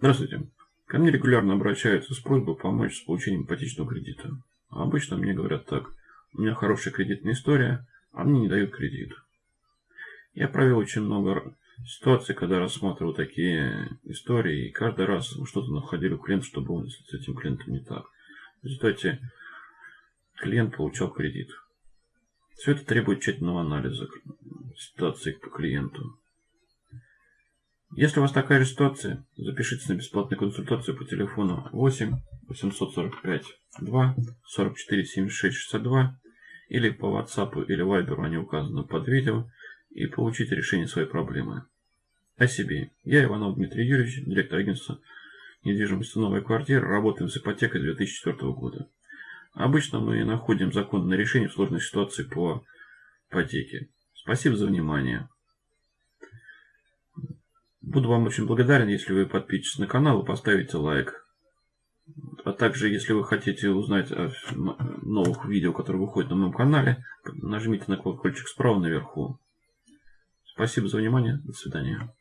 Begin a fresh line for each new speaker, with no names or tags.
Здравствуйте. Ко мне регулярно обращаются с просьбой помочь с получением ипотечного кредита. А обычно мне говорят так. У меня хорошая кредитная история, а мне не дают кредит. Я провел очень много ситуаций, когда рассматривал такие истории, и каждый раз что-то находили у клиента, что было с этим клиентом не так. В результате клиент получал кредит. Все это требует тщательного анализа ситуации по клиенту. Если у вас такая же ситуация, запишитесь на бесплатную консультацию по телефону 8 845 2 44 76 62 или по WhatsApp или Viber, они указаны под видео, и получите решение своей проблемы. О себе. Я Иванов Дмитрий Юрьевич, директор агентства недвижимости «Новая квартира», работаем с ипотекой 2004 года. Обычно мы находим законное решение в сложной ситуации по ипотеке. Спасибо за внимание. Буду вам очень благодарен, если вы подпишетесь на канал и поставите лайк. А также, если вы хотите узнать о новых видео, которые выходят на моем канале, нажмите на колокольчик справа наверху. Спасибо за внимание. До свидания.